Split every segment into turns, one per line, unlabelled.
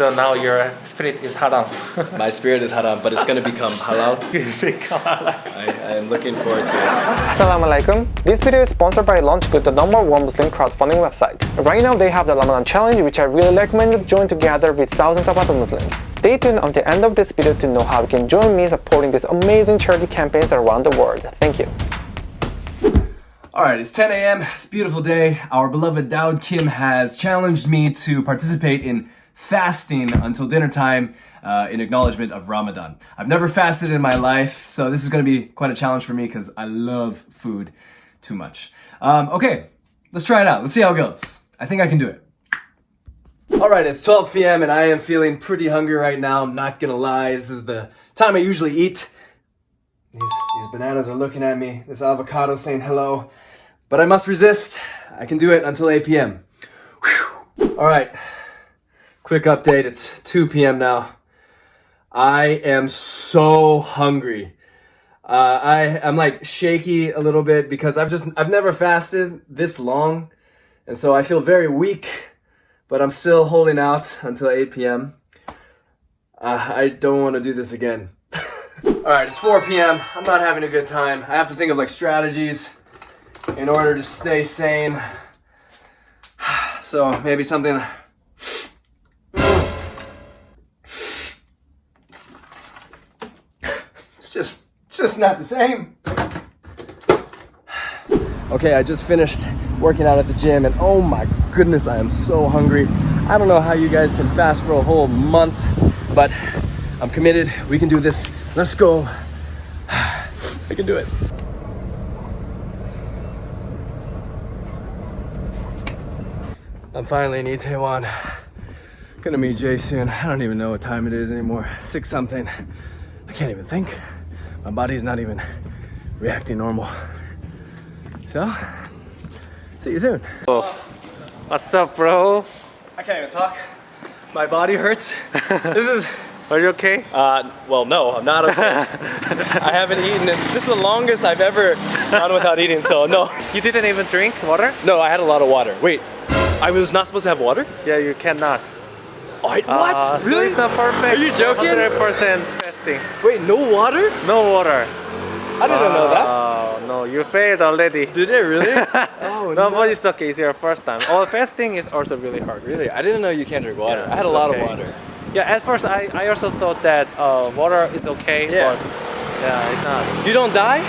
So now your spirit is haram.
My spirit is haram, but it's gonna become halal.
Become halal.
I, I am looking forward to it.
Assalamu alaikum. This video is sponsored by LaunchGood, the number one Muslim crowdfunding website. Right now they have the Ramadan challenge which I really recommend you join together with thousands of other Muslims. Stay tuned until the end of this video to know how you can join me supporting these amazing charity campaigns around the world. Thank you.
All right, it's 10 a.m. It's a beautiful day. Our beloved Daud Kim has challenged me to participate in fasting until dinner time uh, in acknowledgement of Ramadan. I've never fasted in my life, so this is going to be quite a challenge for me because I love food too much. Um, okay, let's try it out. Let's see how it goes. I think I can do it. All right, it's 12 p.m. and I am feeling pretty hungry right now. I'm not gonna lie. This is the time I usually eat. These, these bananas are looking at me. This avocado saying hello. But I must resist. I can do it until 8 p.m. All right. Quick update. It's 2 p.m. now. I am so hungry. Uh, I I'm like shaky a little bit because I've just I've never fasted this long, and so I feel very weak. But I'm still holding out until 8 p.m. Uh, I don't want to do this again. All right, it's 4 p.m. I'm not having a good time. I have to think of like strategies in order to stay sane. So maybe something. Just, it's just not the same. Okay, I just finished working out at the gym and oh my goodness, I am so hungry. I don't know how you guys can fast for a whole month, but I'm committed. We can do this. Let's go. I can do it. I'm finally in Itaewon. Gonna meet Jay soon. I don't even know what time it is anymore. Six something. I can't even think. My body's not even reacting normal. So, see you soon.
What's up, bro?
I can't even talk. My body hurts. this is,
Are you okay?
uh, well, no, I'm not okay. I haven't eaten this. This is the longest I've ever gone without eating, so no.
You didn't even drink water?
No, I had a lot of water. Wait, I was not supposed to have water?
Yeah, you cannot.
Oh, I- what?
Uh, so
really?
it's not perfect.
Are you joking?
100% fasting.
Wait, no water?
No water.
I didn't know that.
Oh, no, you failed already.
Did it really? oh,
no, but it's okay. It's your first time. Oh, fasting is also really hard.
Really? I didn't know you can't drink water.
Yeah,
I had a lot
okay.
of water.
Yeah, at first I, I also thought that uh, water is okay,
Yeah.
but yeah, it's not.
You don't die?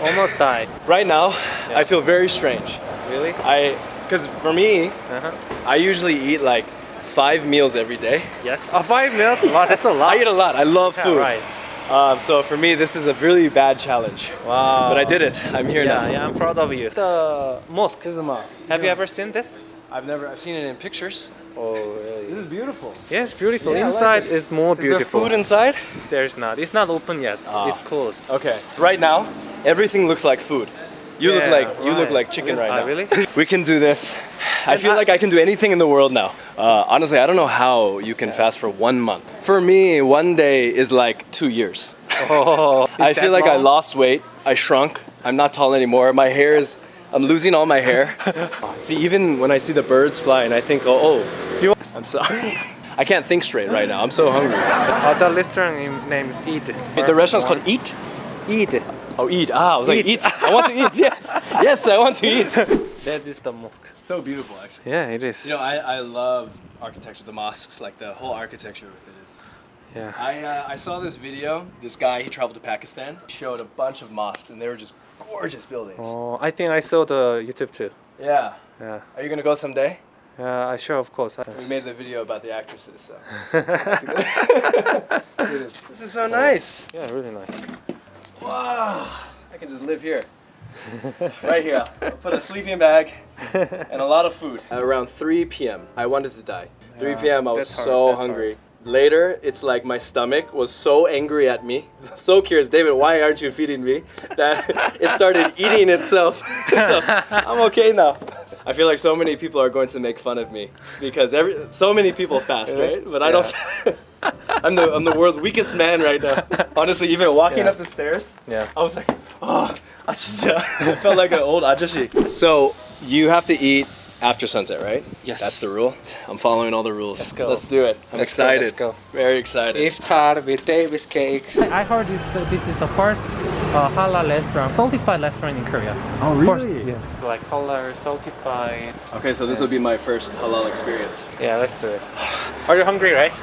Almost died.
Right now,
Yeah.
I feel very strange.
Really?
I, because for me,
Uh-huh.
I usually eat like five meals every day.
Yes. Oh, five meals? Wow, that's a lot.
I eat a lot. I love
Yeah,
food.
right.
Um, so for me, this is a really bad challenge.
Wow.
But I did it. I'm here
Yeah,
now.
yeah, I'm proud of you. The mosque. Have you ever seen this?
I've never. I've seen it in pictures.
Oh, really?
This is beautiful.
Yes, beautiful.
Yeah, I like
Inside
it.
is more
Is there
beautiful.
food inside?
There's not. It's not open yet.
Ah.
It's closed.
Okay. Right now, everything looks like food. You look
Yeah,
like you look like chicken right
Ah,
now.
really?
We can do this. I feel like I can do anything in the world now. Uh, honestly, I don't know how you can fast for one month. For me, one day is like two years.
Oh,
I feel
that
like I lost weight. I shrunk. I'm not tall anymore. My hair is. I'm losing all my hair. see, even when I see the birds flying, I think, oh, oh
You-
I'm sorry. I can't think straight right now. I'm so hungry.
The restaurant name- name is Eat.
The restaurant's called Eat.
Eat.
Oh, eat. Ah, I was like,
Eat.
eat. I want to eat. Yes. Yes, I want to eat.
That is the mosque.
so beautiful, actually.
Yeah, it is.
You know, I, I love architecture, the mosques, like the whole architecture of it is.
Yeah.
I, uh, I saw this video. This guy, he traveled to Pakistan, he showed a bunch of mosques, and they were just gorgeous buildings.
Oh, I think I saw the YouTube too.
Yeah.
Yeah.
Are you gonna go someday?
Yeah, I sure, of course.
We made the video about the actresses, so. this is so nice.
yeah, really nice.
Wow. I can just live here. right here. I'll put a sleeping bag and a lot of food. Around 3 p.m., I wanted to die. 3 p.m., I was
that's hard,
so hungry. Later, it's like my stomach was so angry at me, so curious, David, why aren't you feeding me? That it started eating itself. so I'm okay now. I feel like so many people are going to make fun of me because every so many people fast, right? But I don't fast. I'm the I'm the world's weakest man right now. Honestly, even walking
Yeah.
up the stairs,
Yeah.
I was like, oh, I just felt like an old ajashi. So you have to eat after sunset, right?
Yes.
That's the rule. I'm following all the rules.
Let's go.
Let's do it. I'm
Let's go,
excited.
let's go.
Very excited.
Iftar with Davis cake. I heard this, this is the first uh, halal restaurant, certified restaurant in Korea.
Oh,
First,
really?
yes. Like halal certified.
okay, so this will be my first halal experience.
Yeah, let's do it. Are you hungry, right?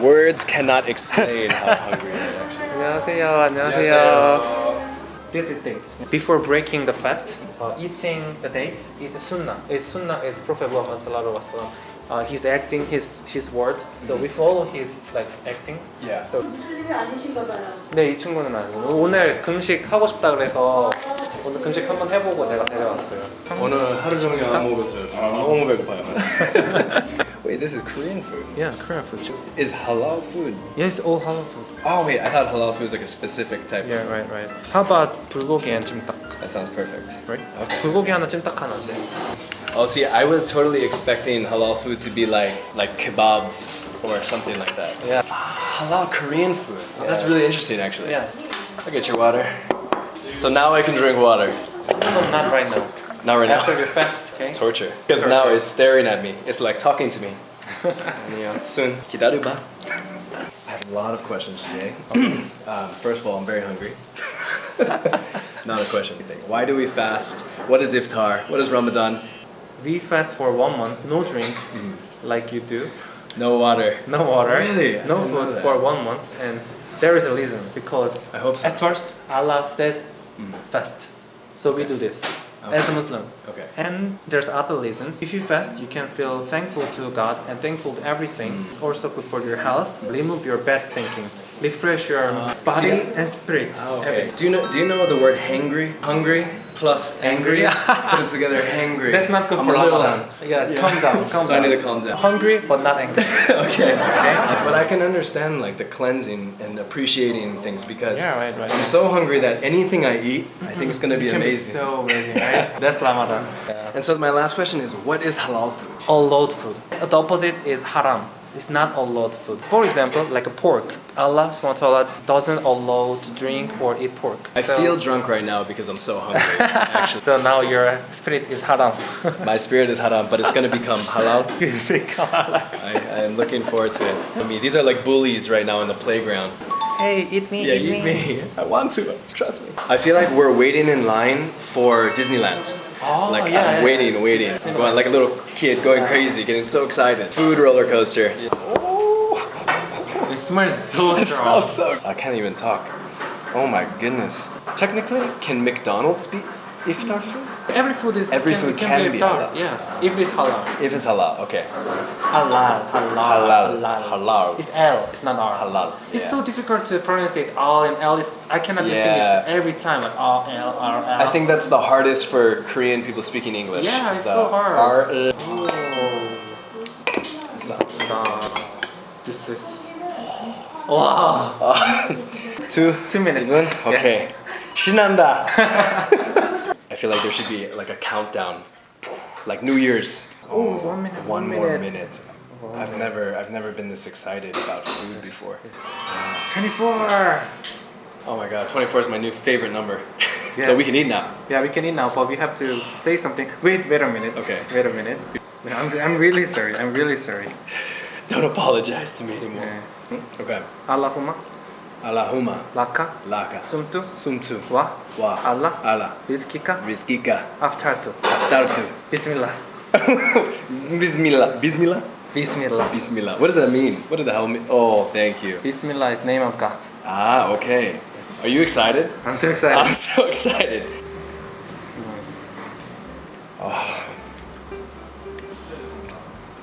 Words cannot explain how hungry I am. actually.
안녕하세요. 안녕하세요. This is dates. Before breaking the fast, uh, eating the dates is sunnah. Is sunnah is Prophet Muhammad sallallahu alaihi wasallam. Uh, he's acting his his word, so we follow his like acting.
Yeah.
So
무슬림이 아니신가 봐요.
네, 이 친구는 아니고 오늘 금식 하고 싶다 그래서 오늘 금식 한번 해보고 제가 데려왔어요.
오늘 하루 종일 안 먹었어요. 너무 배고파요. wait, this is Korean food.
Yeah, Korean food.
Is halal food?
Yes, all halal food.
Oh wait, I thought halal food was like a specific type.
Yeah, right, right. How about 불고기 and 찜닭?
That sounds perfect.
Right?
Okay.
불고기 하나, 찜닭 하나 주세요.
Oh, see, I was totally expecting halal food to be like like kebabs or something like that.
Yeah.
Halal Korean food. That's
Yeah.
really interesting, actually.
Yeah.
I'll get your water. So now I can drink water.
No, not right now.
Not right
After the fest, okay?
Torture. Because now it's staring at me. It's like talking to me. soon. I have a lot of questions today. um, first of all, I'm very hungry. Not a question. Why do we fast? What is iftar? What is Ramadan?
We fast for one month, no drink, mm. like you do.
No water.
No water.
Really?
No food for one month, and there is a reason because
I hope so.
at first Allah said mm. fast, so we do this as a Muslim.
Okay.
And there's other reasons. If you fast, you can feel thankful to God and thankful to everything.
Mm.
It's also good for your health. Remove your bad thinkings. Refresh your body
Uh, see-
and spirit.
Oh, Okay.
Everything.
Do you know? Do you know the word hangry? Hungry plus angry. Put it together. Hangry.
That's not good
I'm
for Ramadan. Yes, calm down. Calm
So
down.
I need to calm down.
Hungry but not angry.
okay. Okay. But I can understand like the cleansing and appreciating things because
Yeah, right, right.
I'm so hungry that anything I eat, I think it's mm-hmm. gonna be
It can be
amazing.
so amazing, right? That's Ramadan.
And so my last question is, what is halal food?
allowed food. The opposite is haram. It's not allowed food. For example, like a pork. Allah subhanahu wa ta'ala doesn't allow to drink or eat pork.
I
So-
feel drunk right now because I'm so hungry. Actually,
So now your spirit is haram.
my spirit is haram, but it's gonna become halal.
Become halal.
I, I am looking forward to it. I mean, these are like bullies right now in the playground.
Hey, eat me,
Yeah, eat me. I want to. Trust me. I feel like we're waiting in line for Disneyland.
Oh,
like
yeah,
I'm
yeah,
waiting,
yeah.
waiting, going like a little kid, going crazy, getting so excited. Food roller coaster. Oh.
It smells so
It
strong.
smells so. I can't even talk. Oh my goodness. Technically, can McDonald's be iftar food?
Every food is
Every
can,
food
can,
can
be
be
iftar.
halal.
Yes, if it's halal.
If it's halal, okay.
Halal, halal,
Halal,
halal.
halal.
It's L. It's not R.
Halal,
It's
yeah.
so difficult to pronounce it. R and L is. I cannot distinguish
Yeah.
every time. Like R, L, R, L.
I think that's the hardest for Korean people speaking English.
Yeah,
is
it's
the
so hard.
R, uh,
Nah, this is. Wow.
two,
Two minutes.
Even? Okay. 신난다. I feel like there should be like a countdown, like New Year's.
Oh, one minute,
One
one
more
minute.
minute. I've never, I've never been this excited about food before.
24.
Oh my god, 24 is my new favorite number.
Yeah.
so we can eat now.
Yeah, we can eat now, but we have to say something. Wait, wait a minute.
Okay.
Wait a minute. I'm, I'm really sorry. I'm really sorry.
Don't apologize to me anymore.
Yeah.
Okay.
Allahumma
Allahumma
laka
laka
sumtu
sumtu
wa
wa
Allah
Allah
rizkika
rizkika
aftartu.
aftartu.
Bismillah.
Bismillah. Bismillah.
Bismillah.
Bismillah. What does that mean? What did the hell mean? Oh, thank you.
Bismillah is name of God.
Ah, okay. Are you excited?
I'm so excited.
I'm so excited.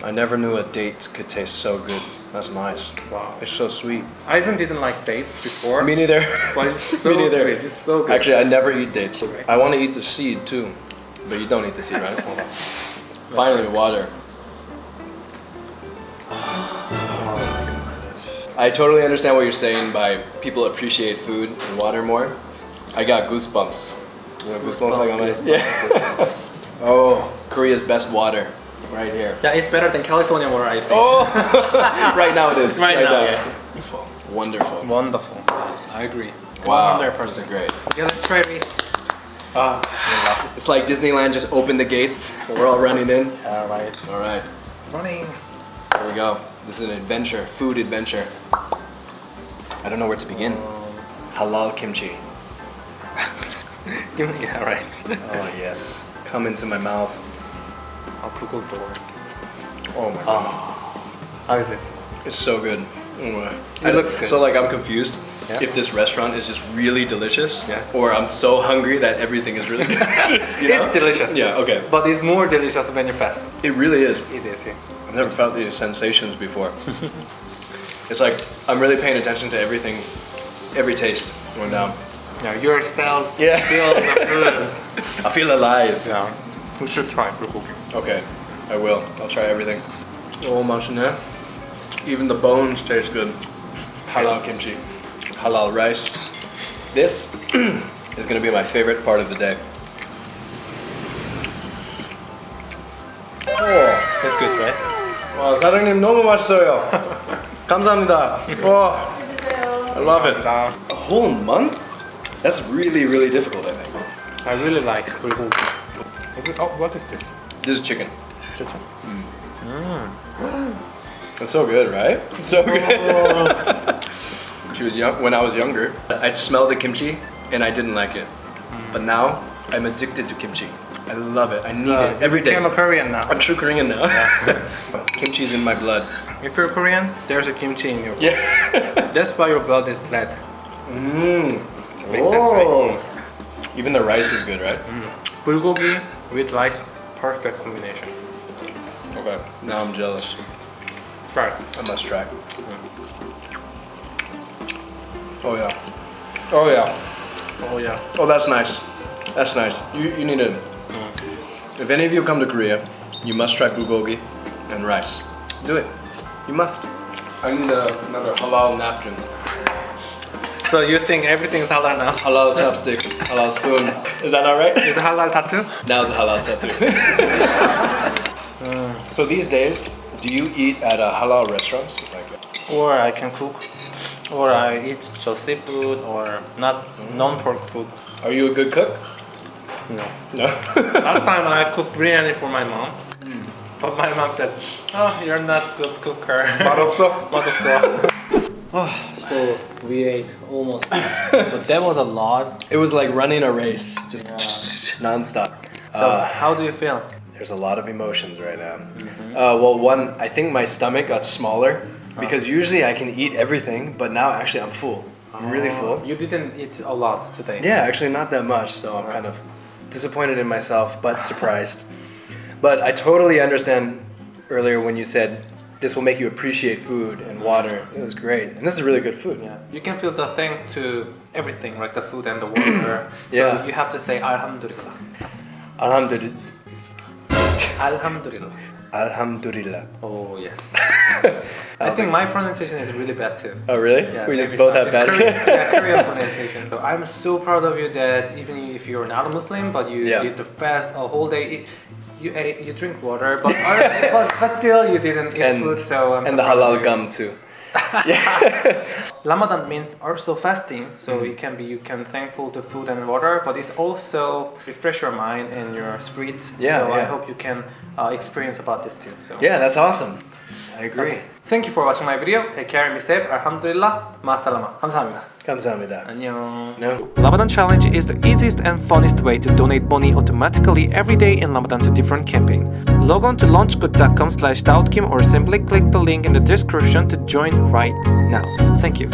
I never knew a date could taste so good. That's nice.
Wow.
It's so sweet.
I even didn't like dates before.
Me neither.
but it's so
Me neither.
sweet. It's so good.
Actually, I never eat dates. I want to eat the seed too, but you don't eat the seed, right? Finally, water. I totally understand what you're saying by people appreciate food and water more. I got goosebumps. You know, goosebumps, like on my yeah. oh, Korea's best water, right here.
yeah, it's better than California water, I think.
Oh, right now it is.
Right now, yeah.
Wonderful. Wonderful.
Wonderful. I agree.
Wow,
100%.
this is great.
Okay, let's try it.
Ah, it's like Disneyland just opened the gates. We're all running in.
All right.
All right,
Running.
here we go. This is an adventure, food adventure. I don't know where to begin. Halal kimchi.
Give me, yeah, right.
Oh yes, come into my mouth.
I'll door.
Oh my god,
How is it?
it's so good. Mm.
It looks good.
So like I'm confused
Yeah.
if this restaurant is just really delicious,
Yeah.
or I'm so hungry that everything is really delicious. you know?
It's delicious.
Yeah. Okay.
But it's more delicious when you fast.
It really is.
It is. Yeah.
I've never felt these sensations before. it's like I'm really paying attention to everything, every taste going down.
Yeah, your styles
Yeah.
feel the food.
I feel alive.
yeah. We should try bulgogi.
Okay, I will. I'll try everything. Oh, machine. Even the bones taste good. Halal kimchi, halal rice. This is gonna be my favorite part of the day. Oh,
It's good, right?
와 사장님 너무 맛있어요. 감사합니다. 와, I love it.
Uh,
A whole month? That's really, really difficult. I think.
I really like bulgogi. Oh, what is this?
This is chicken.
Chicken. Mm.
It's so good, right? So good. she was young when I was younger. I'd smell the kimchi and I didn't like it, mm. but now I'm addicted to kimchi. I love it. I need
Uh,
it every day.
I'm a Korean now.
I'm true Korean now. Kimchi's in my blood.
If you're Korean, there's a kimchi in your blood.
Yeah.
That's why your blood is red.
Mmm.
Makes sense, right? Oh.
Even the rice is good, right? Mm.
Bulgogi with rice, perfect combination.
Okay. Now I'm jealous.
Try.
I must try. Hmm. Oh yeah. Oh yeah.
Oh yeah.
Oh, that's nice. That's nice. You, you need to. Hmm. If any of you come to Korea, you must try bulgogi and rice. Do it. You must. I need a, another halal napkin.
So you think everything's halal now?
Halal chopsticks. halal spoon. Is that alright?
Is it halal tattoo?
Now it's a halal tattoo. so these days, do you eat at a halal restaurants? Like,
Or I can cook, or I eat just seafood, or not non-pork food.
are you a good cook?
No.
No.
Last time I cooked biryani for my mom, but my mom said, "Oh, you're not good cooker."
맛없어?
맛없어. oh, so we ate almost. so that was a lot.
It was like running a race, just nonstop.
So
Uh,
how do you feel?
There's a lot of emotions right now. Uh, well, one, I think my stomach got smaller because usually I can eat everything, but now actually I'm full. I'm really full.
You didn't eat a lot today.
Yeah, actually not that much, so I'm kind of disappointed in myself, but surprised. But I totally understand earlier when you said this will make you appreciate food and water. It was great, and this is really good food.
Yeah, you can feel the thing to everything, like the food and the water.
Yeah.
So you have to say Alhamdulillah.
Alhamdulillah.
Alhamdulillah.
Alhamdulillah.
Oh yes. I think my pronunciation is really bad too.
Oh really?
Yeah,
we just both have bad.
Korean, yeah, Korean pronunciation. So I'm so proud of you that even if you're not a Muslim, but you
Yeah.
did the fast a whole day. You ate, you drink water, but, but but still you didn't eat
And-
food. So I'm
and the halal
you.
gum too. yeah.
Ramadan means also fasting, so
Mm-hmm.
it can be you can thankful to food and water, but it's also refresh your mind and your spirit.
Yeah,
So I hope you can uh, experience about this too. So
Yeah, that's awesome. I agree.
Thank you for watching my video. Take care and be safe. Alhamdulillah. Masalama.
Kamsahamnida.
Kamsahamnida. Annyeong.
No.
Ramadan Challenge is the easiest and funnest way to donate money automatically every day in Ramadan to different campaign. Log on to launchgood.com slash or simply click the link in the description to join right now. Thank you.